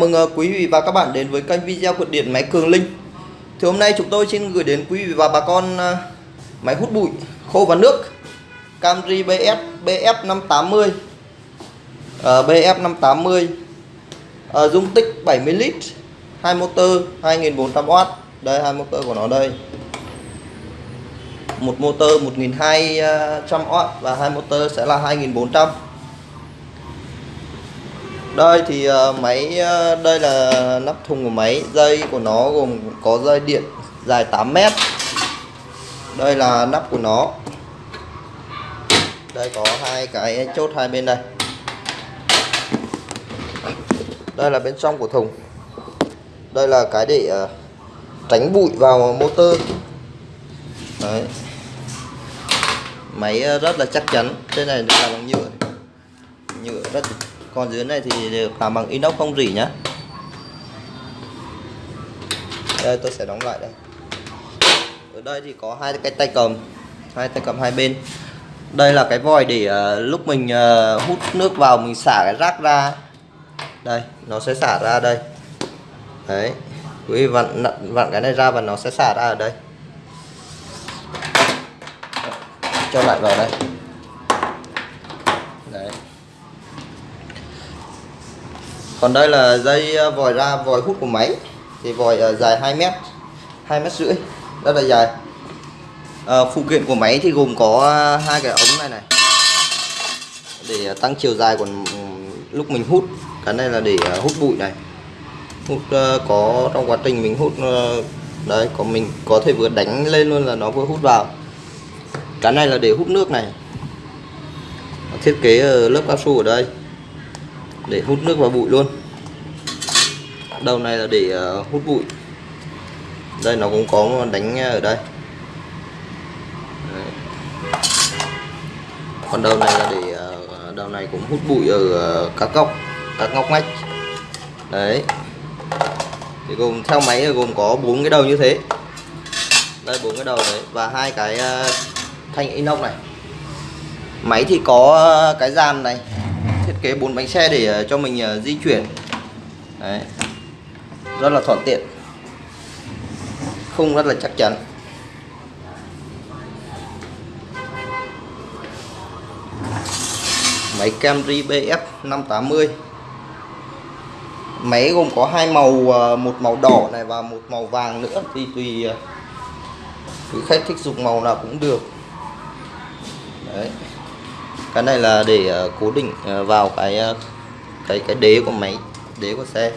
mừng ờ, quý vị và các bạn đến với kênh video của điện máy Cường Linh. Thì hôm nay chúng tôi xin gửi đến quý vị và bà con ờ, máy hút bụi, khô và nước, Camry BF BF580 BF580 dung tích 70 lít, hai motor 2400W đây, hai motor của nó đây. Một motor 1200W và hai motor sẽ là 2400 đây thì ờ, máy ờ, đây là nắp thùng của máy. Dây của nó gồm có dây điện dài 8 mét. Đây là nắp của nó. Đây có hai cái chốt hai bên đây. Đây là bên trong của thùng. Đây là cái để uh, tránh bụi vào motor. Đấy. máy rất là chắc chắn. Trên này được làm bằng nhựa. Nhựa rất còn dưới này thì được làm bằng inox không rỉ nhá. Đây tôi sẽ đóng lại đây. Ở đây thì có hai cái tay cầm hai tay cầm hai bên. Đây là cái vòi để uh, lúc mình uh, hút nước vào mình xả cái rác ra. Đây nó sẽ xả ra đây. Đấy quý vị vặn vặn cái này ra và nó sẽ xả ra ở đây. Cho lại vào đây đấy còn đây là dây ờ, vòi ra vòi hút của máy. Thì vòi ờ, dài 2 mét 2 mét rưỡi rất là dài. À, phụ kiện của máy thì gồm có hai cái ống này này. Để tăng chiều dài của lúc mình hút. Cái này là để hút bụi này. Hút uh, có trong quá trình mình hút uh, đấy có mình có thể vừa đánh lên luôn là nó vừa hút vào. Cái này là để hút nước này. Thiết kế lớp cao su ở đây. Để hút nước vào bụi luôn đầu này là để ờ, hút bụi. Đây, nó cũng có đánh ờ, ở đây. Còn đầu này là để ờ, đầu này cũng hút bụi ở các góc, các ngóc ngách. Đấy. Thì gồm theo máy gồm có bốn cái đầu như thế. Đây, bốn cái đầu đấy. Và hai cái thanh inox này. Máy thì có cái dàn này. Thiết kế bốn bánh xe để cho mình di chuyển. Đấy rất là thuận tiện khung rất là chắc chắn. Máy Camry BF 580 máy gồm có hai màu à, một màu đỏ này và một màu vàng nữa, thì tùy à, quý khách thích dùng màu nào cũng được. Đấy. Cái này là để à, cố định vào cái cái cái đế của máy, đế của xe.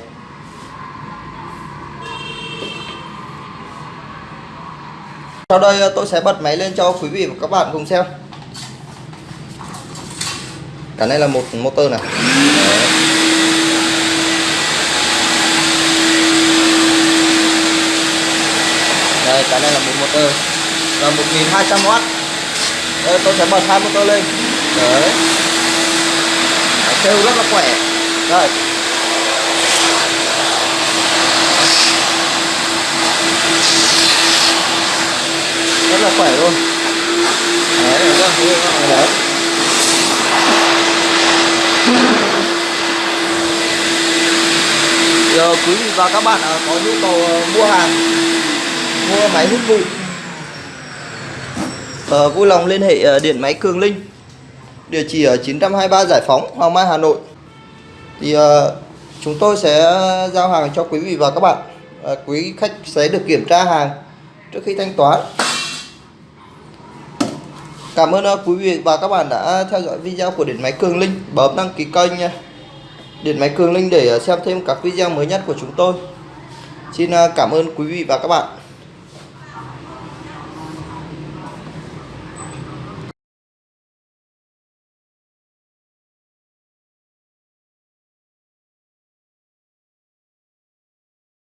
sau đây ờ, tôi sẽ bật máy lên cho quý vị và các bạn cùng xem. Cả này là một motor này đây, cái này là một motor. Là 1200W đây, tôi sẽ bật hai motor lên. Đấy. Kêu rất là khỏe. Đây. 7 thôi đấy các bạn đấy giờ quý vị và các bạn à, có nhu cầu ờ, mua hàng mua máy hút bụi ờ, vui lòng liên hệ ờ, điện máy Cường Linh. Địa chỉ ở 923 Giải Phóng Hoàng Mai Hà Nội. Thì uh, chúng tôi sẽ giao hàng cho quý vị và các bạn. Uh, quý khách sẽ được kiểm tra hàng trước khi thanh toán. Cảm ơn ờ, quý vị và các bạn đã theo dõi video của Điện Máy Cường Linh. Bấm đăng ký kênh nha. Điện Máy Cường Linh để ờ, xem thêm các video mới nhất của chúng tôi. Xin ờ, cảm ơn quý vị và các bạn.